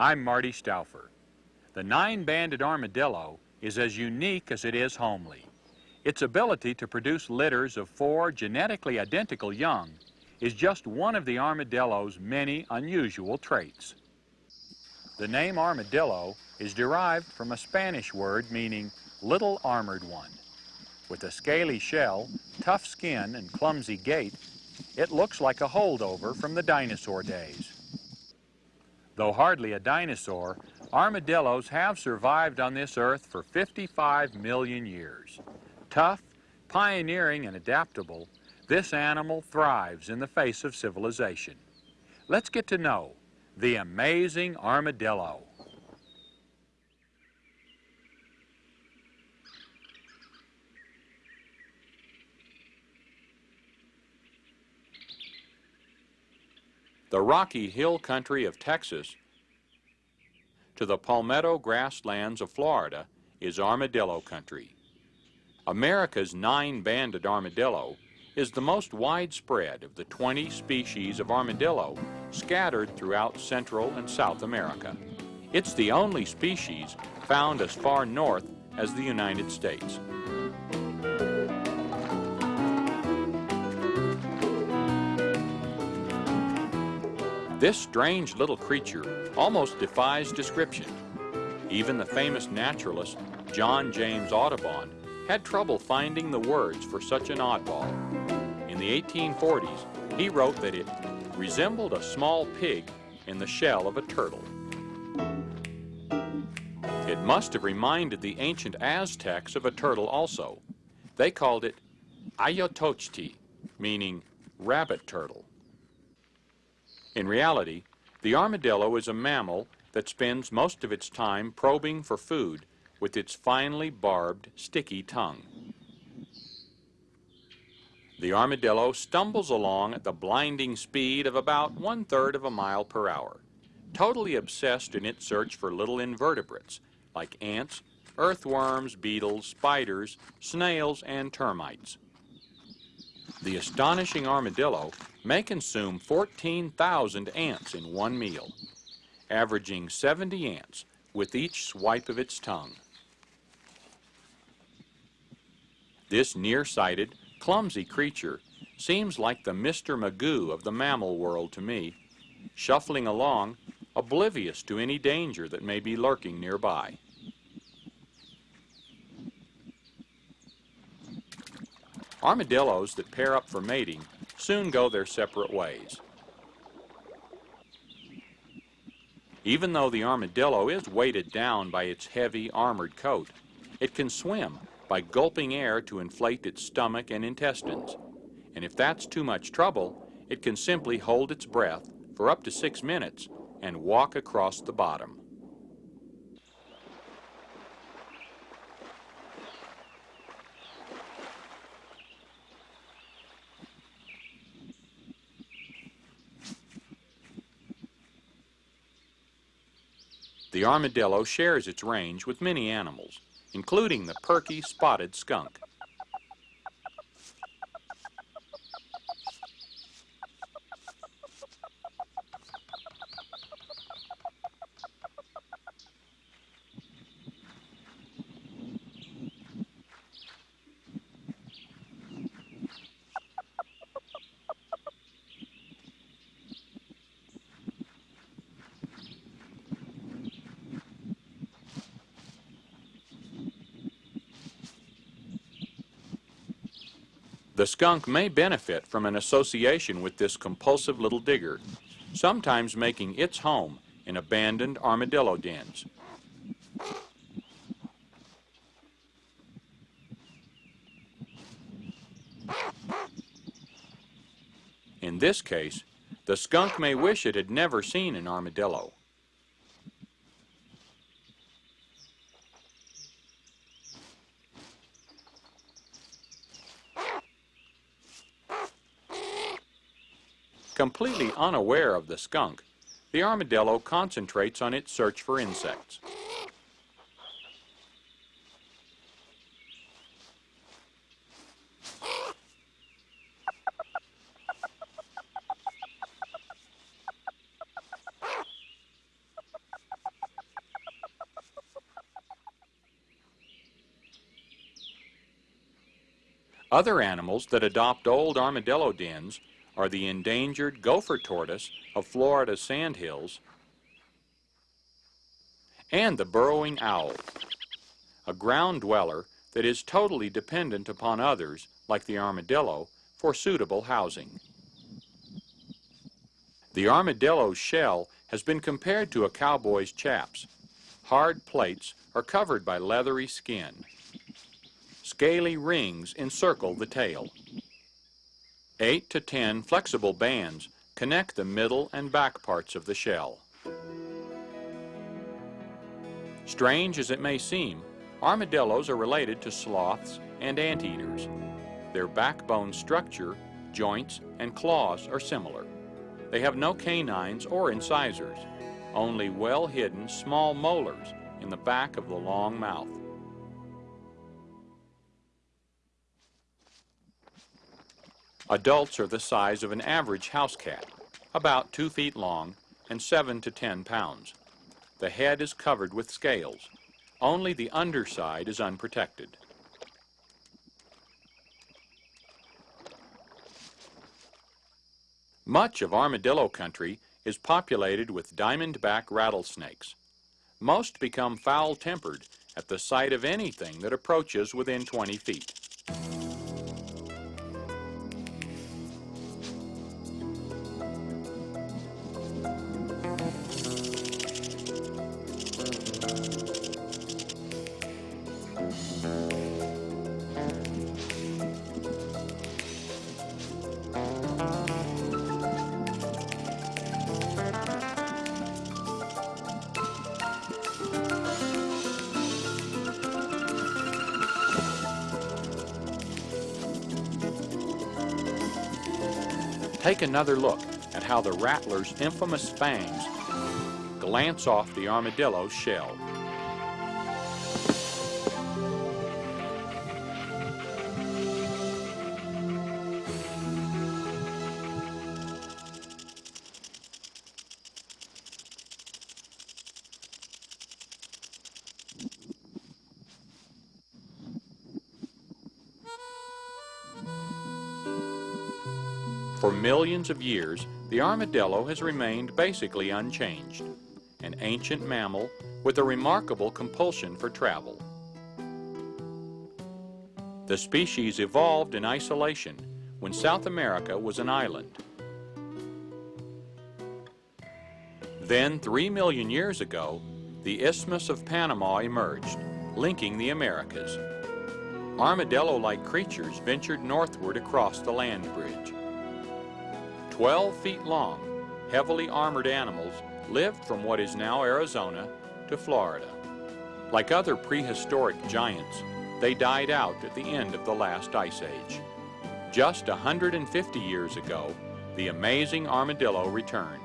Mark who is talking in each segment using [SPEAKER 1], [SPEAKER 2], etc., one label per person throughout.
[SPEAKER 1] I'm Marty Stouffer. The nine-banded armadillo is as unique as it is homely. Its ability to produce litters of four genetically identical young is just one of the armadillo's many unusual traits. The name armadillo is derived from a Spanish word meaning little armored one. With a scaly shell, tough skin, and clumsy gait, it looks like a holdover from the dinosaur days. Though hardly a dinosaur, armadillos have survived on this earth for 55 million years. Tough, pioneering, and adaptable, this animal thrives in the face of civilization. Let's get to know the amazing armadillo. The rocky hill country of Texas to the palmetto grasslands of Florida is armadillo country. America's nine-banded armadillo is the most widespread of the 20 species of armadillo scattered throughout Central and South America. It's the only species found as far north as the United States. This strange little creature almost defies description. Even the famous naturalist John James Audubon had trouble finding the words for such an oddball. In the 1840s, he wrote that it resembled a small pig in the shell of a turtle. It must have reminded the ancient Aztecs of a turtle also. They called it Ayotochti, meaning rabbit turtle. In reality, the armadillo is a mammal that spends most of its time probing for food with its finely barbed, sticky tongue. The armadillo stumbles along at the blinding speed of about one-third of a mile per hour, totally obsessed in its search for little invertebrates like ants, earthworms, beetles, spiders, snails, and termites. The astonishing armadillo may consume 14,000 ants in one meal, averaging 70 ants with each swipe of its tongue. This nearsighted, clumsy creature seems like the Mr. Magoo of the mammal world to me, shuffling along, oblivious to any danger that may be lurking nearby. Armadillos that pair up for mating soon go their separate ways. Even though the armadillo is weighted down by its heavy armored coat, it can swim by gulping air to inflate its stomach and intestines. And if that's too much trouble, it can simply hold its breath for up to six minutes and walk across the bottom. The armadillo shares its range with many animals, including the perky spotted skunk. The skunk may benefit from an association with this compulsive little digger, sometimes making its home in abandoned armadillo dens. In this case, the skunk may wish it had never seen an armadillo. Completely unaware of the skunk, the armadillo concentrates on its search for insects. Other animals that adopt old armadillo dens are the endangered gopher tortoise of Florida's sandhills and the burrowing owl, a ground dweller that is totally dependent upon others, like the armadillo, for suitable housing. The armadillo's shell has been compared to a cowboy's chaps. Hard plates are covered by leathery skin. Scaly rings encircle the tail. Eight to ten flexible bands connect the middle and back parts of the shell. Strange as it may seem, armadillos are related to sloths and anteaters. Their backbone structure, joints, and claws are similar. They have no canines or incisors, only well-hidden small molars in the back of the long mouth. Adults are the size of an average house cat, about two feet long and seven to ten pounds. The head is covered with scales. Only the underside is unprotected. Much of armadillo country is populated with diamondback rattlesnakes. Most become foul-tempered at the sight of anything that approaches within 20 feet. Take another look at how the rattler's infamous fangs glance off the armadillo's shell. For millions of years, the armadillo has remained basically unchanged, an ancient mammal with a remarkable compulsion for travel. The species evolved in isolation when South America was an island. Then, three million years ago, the Isthmus of Panama emerged, linking the Americas. Armadillo-like creatures ventured northward across the land bridge. 12 feet long, heavily armored animals lived from what is now Arizona to Florida. Like other prehistoric giants, they died out at the end of the last ice age. Just 150 years ago, the amazing armadillo returned.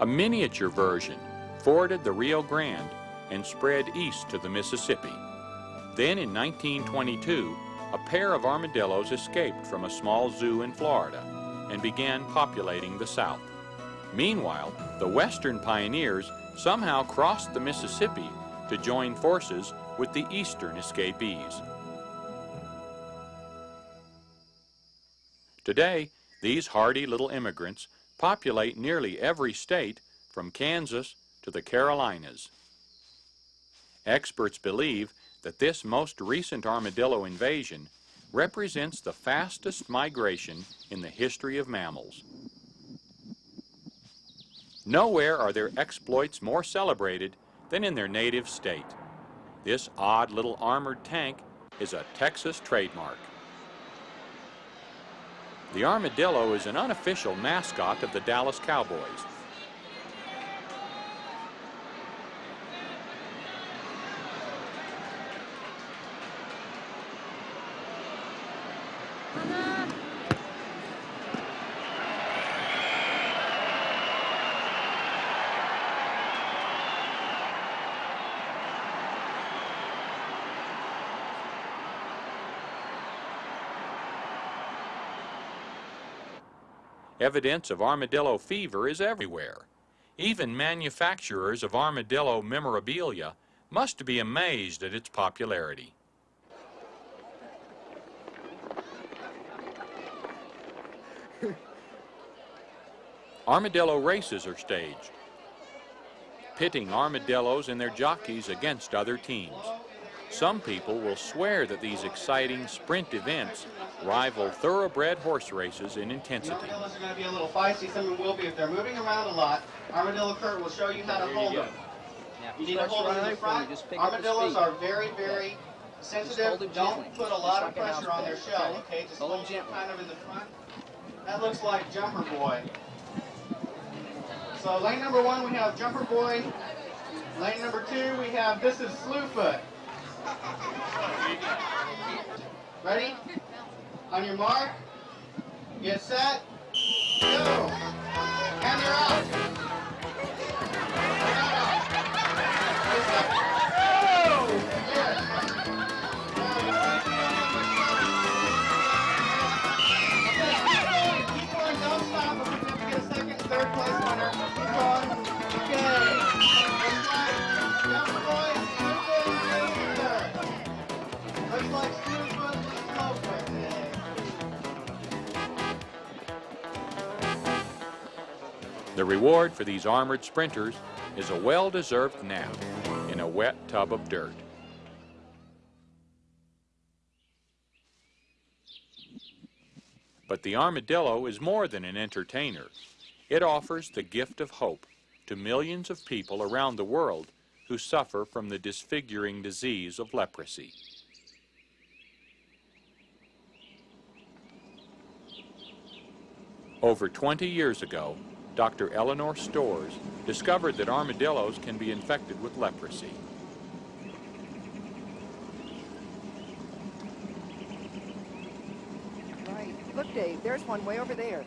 [SPEAKER 1] A miniature version forded the Rio Grande and spread east to the Mississippi. Then in 1922, a pair of armadillos escaped from a small zoo in Florida and began populating the South. Meanwhile, the Western pioneers somehow crossed the Mississippi to join forces with the Eastern escapees. Today, these hardy little immigrants populate nearly every state from Kansas to the Carolinas. Experts believe that this most recent armadillo invasion represents the fastest migration in the history of mammals. Nowhere are their exploits more celebrated than in their native state. This odd little armored tank is a Texas trademark. The armadillo is an unofficial mascot of the Dallas Cowboys. Evidence of armadillo fever is everywhere. Even manufacturers of armadillo memorabilia must be amazed at its popularity. Armadillo races are staged, pitting armadillos and their jockeys against other teams. Some people will swear that these exciting sprint events rival thoroughbred horse races in intensity.
[SPEAKER 2] Armadillos are going to be a little feisty. Some of them will be if they're moving around a lot. Armadillo Kurt will show you how to hold them. You need to hold them in the front.
[SPEAKER 3] just pick up the
[SPEAKER 2] Armadillos are very, very sensitive. Don't put a lot of pressure on their shell,
[SPEAKER 3] okay?
[SPEAKER 2] okay? Just
[SPEAKER 3] Hold him
[SPEAKER 2] hold them
[SPEAKER 3] gently.
[SPEAKER 2] kind of in the front. That looks like Jumper Boy. So lane number one, we have Jumper Boy. Lane number two, we have This is Slewfoot. Ready? On your mark, get set, go. And you're out.
[SPEAKER 1] Reward for these armored sprinters is a well-deserved nap in a wet tub of dirt. But the armadillo is more than an entertainer. It offers the gift of hope to millions of people around the world who suffer from the disfiguring disease of leprosy. Over 20 years ago, Dr. Eleanor Storrs discovered that armadillos can be infected with leprosy.
[SPEAKER 4] Right. Look, Dave, there's one way over there.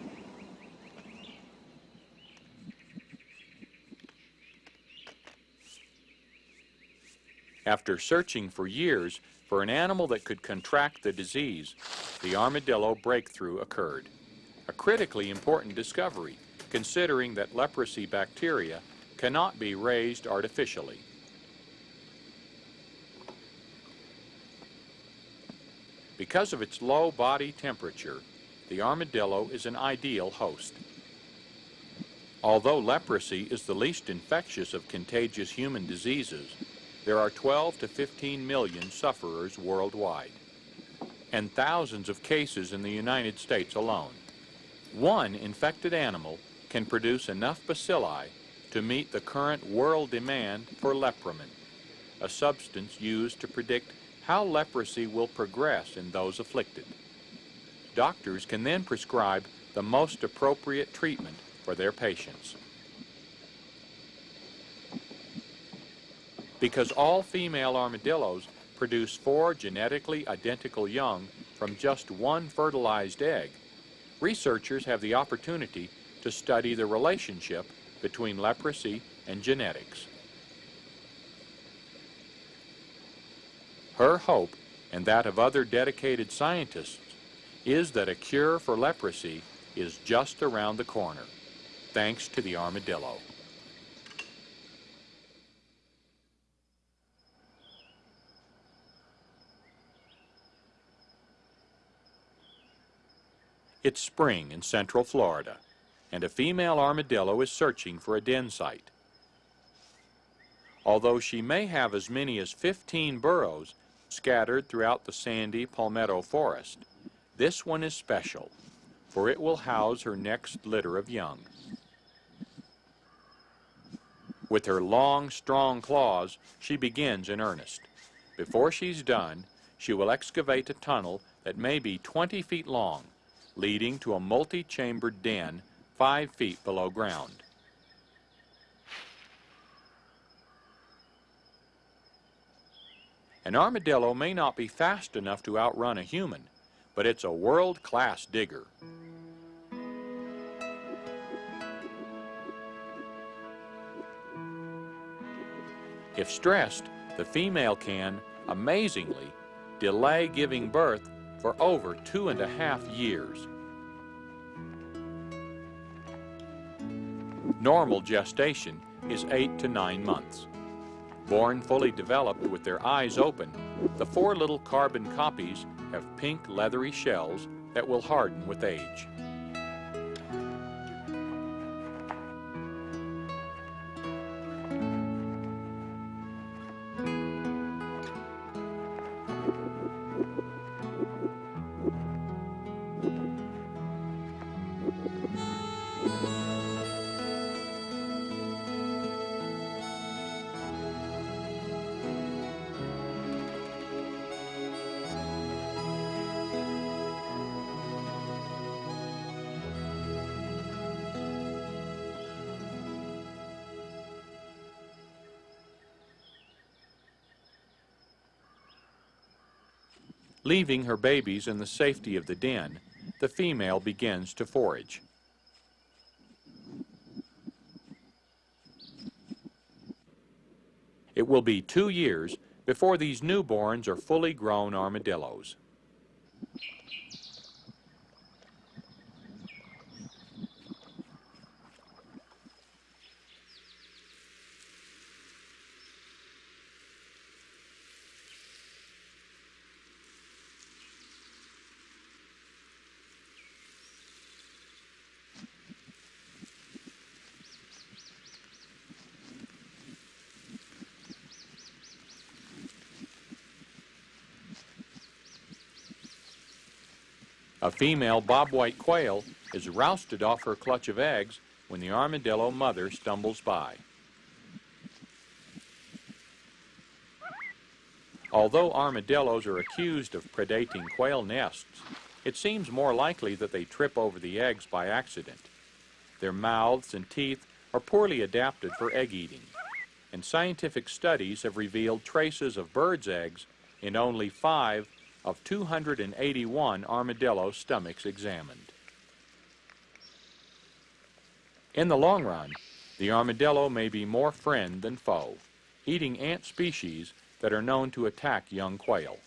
[SPEAKER 1] After searching for years for an animal that could contract the disease, the armadillo breakthrough occurred. A critically important discovery, considering that leprosy bacteria cannot be raised artificially. Because of its low body temperature, the armadillo is an ideal host. Although leprosy is the least infectious of contagious human diseases, there are 12 to 15 million sufferers worldwide, and thousands of cases in the United States alone. One infected animal can produce enough bacilli to meet the current world demand for lepromin, a substance used to predict how leprosy will progress in those afflicted. Doctors can then prescribe the most appropriate treatment for their patients. Because all female armadillos produce four genetically identical young from just one fertilized egg, researchers have the opportunity to study the relationship between leprosy and genetics. Her hope, and that of other dedicated scientists, is that a cure for leprosy is just around the corner, thanks to the armadillo. It's spring in central Florida, and a female armadillo is searching for a den site. Although she may have as many as 15 burrows scattered throughout the sandy palmetto forest, this one is special, for it will house her next litter of young. With her long, strong claws, she begins in earnest. Before she's done, she will excavate a tunnel that may be 20 feet long, leading to a multi-chambered den five feet below ground. An armadillo may not be fast enough to outrun a human, but it's a world-class digger. If stressed, the female can, amazingly, delay giving birth for over two and a half years. Normal gestation is eight to nine months. Born fully developed with their eyes open, the four little carbon copies have pink leathery shells that will harden with age. Leaving her babies in the safety of the den, the female begins to forage. It will be two years before these newborns are fully grown armadillos. A female bobwhite quail is rousted off her clutch of eggs when the armadillo mother stumbles by. Although armadillos are accused of predating quail nests, it seems more likely that they trip over the eggs by accident. Their mouths and teeth are poorly adapted for egg eating, and scientific studies have revealed traces of birds' eggs in only five of 281 armadillo stomachs examined. In the long run, the armadillo may be more friend than foe, eating ant species that are known to attack young quail.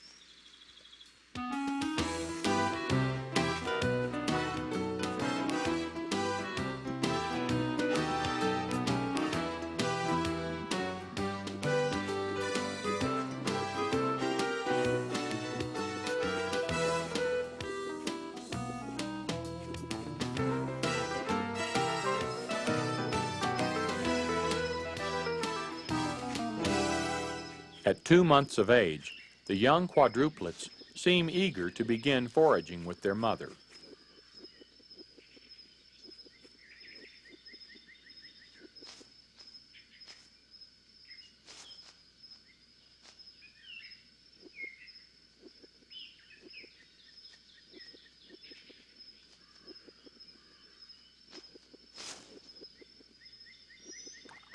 [SPEAKER 1] Two months of age, the young quadruplets seem eager to begin foraging with their mother.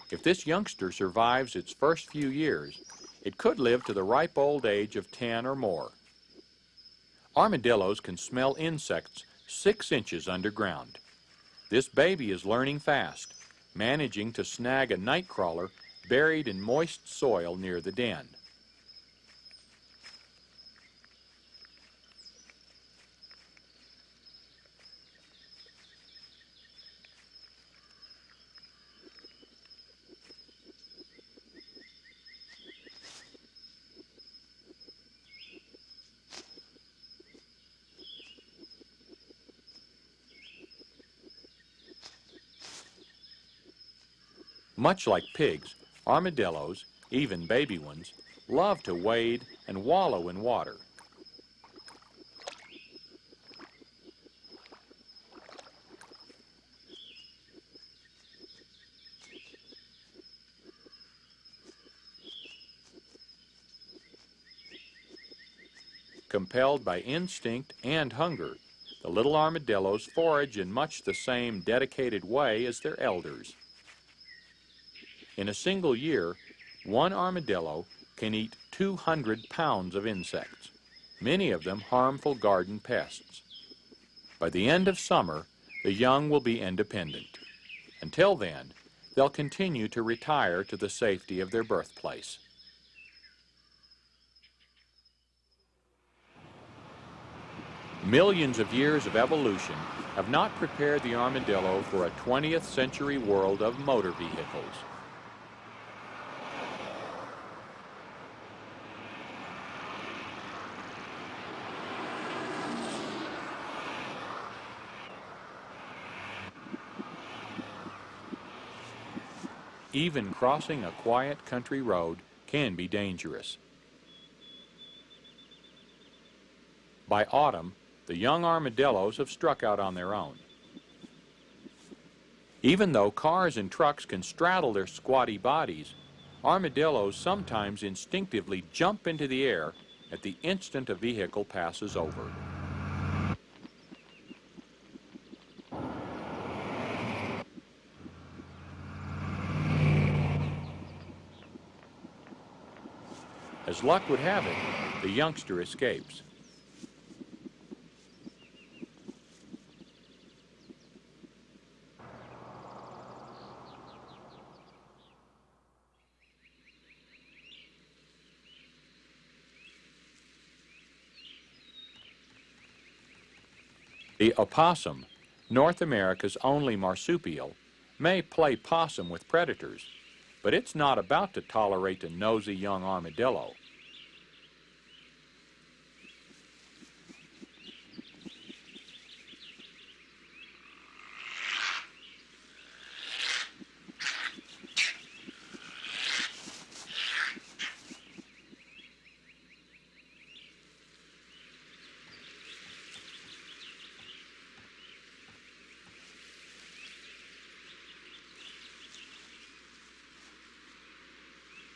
[SPEAKER 1] If this youngster survives its first few years, it could live to the ripe old age of 10 or more. Armadillos can smell insects six inches underground. This baby is learning fast, managing to snag a nightcrawler buried in moist soil near the den. Much like pigs, armadillos, even baby ones, love to wade and wallow in water. Compelled by instinct and hunger, the little armadillos forage in much the same dedicated way as their elders. In a single year, one armadillo can eat 200 pounds of insects, many of them harmful garden pests. By the end of summer, the young will be independent. Until then, they'll continue to retire to the safety of their birthplace. Millions of years of evolution have not prepared the armadillo for a 20th century world of motor vehicles. Even crossing a quiet country road can be dangerous. By autumn, the young armadillos have struck out on their own. Even though cars and trucks can straddle their squatty bodies, armadillos sometimes instinctively jump into the air at the instant a vehicle passes over. Luck would have it, the youngster escapes. The opossum, North America's only marsupial, may play possum with predators, but it's not about to tolerate a nosy young armadillo.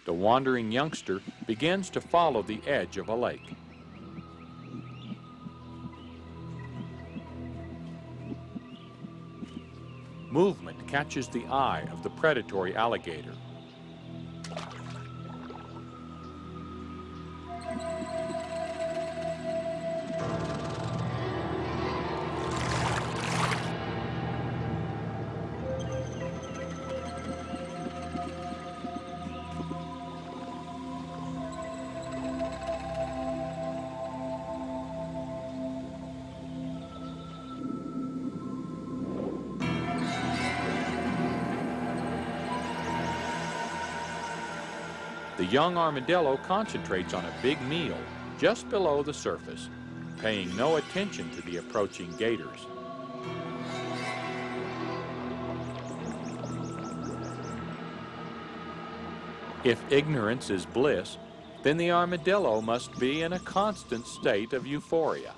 [SPEAKER 1] The wandering youngster begins to follow the edge of a lake. Movement catches the eye of the predatory alligator. Young armadillo concentrates on a big meal just below the surface, paying no attention to the approaching gators. If ignorance is bliss, then the armadillo must be in a constant state of euphoria.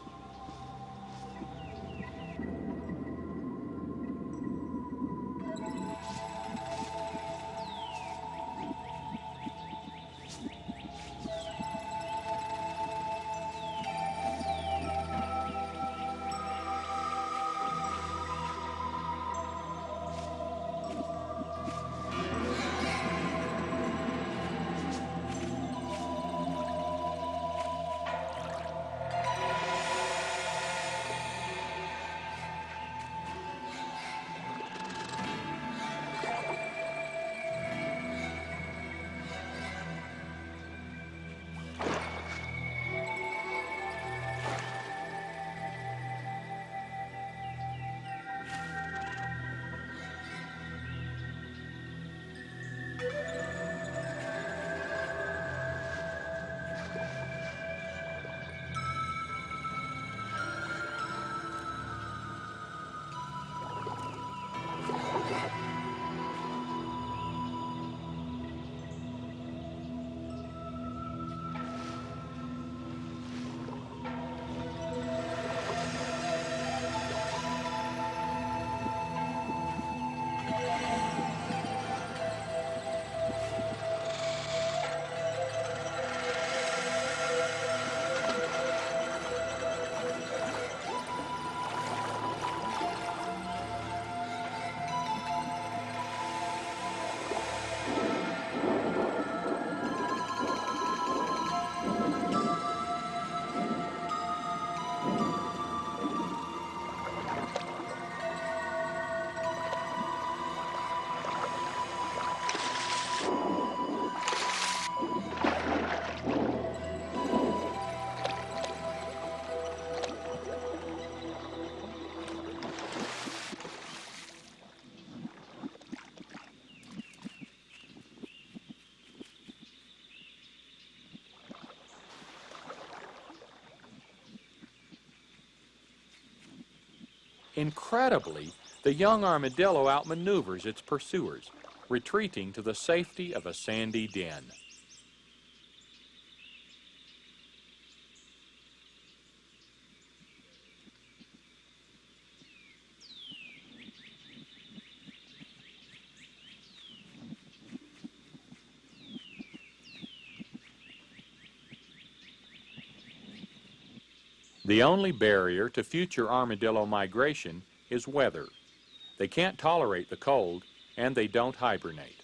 [SPEAKER 1] Incredibly, the young armadillo outmaneuvers its pursuers, retreating to the safety of a sandy den. The only barrier to future armadillo migration is weather. They can't tolerate the cold, and they don't hibernate.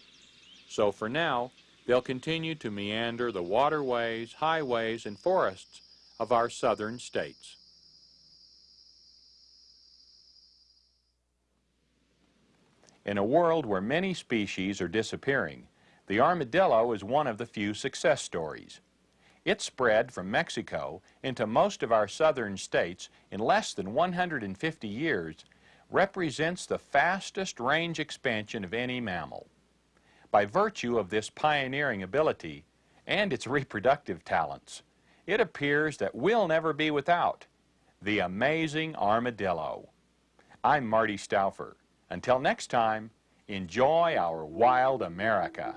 [SPEAKER 1] So for now, they'll continue to meander the waterways, highways, and forests of our southern states. In a world where many species are disappearing, the armadillo is one of the few success stories. It spread from Mexico into most of our southern states in less than 150 years, represents the fastest range expansion of any mammal. By virtue of this pioneering ability and its reproductive talents, it appears that we'll never be without the amazing armadillo. I'm Marty Stouffer. Until next time, enjoy our wild America.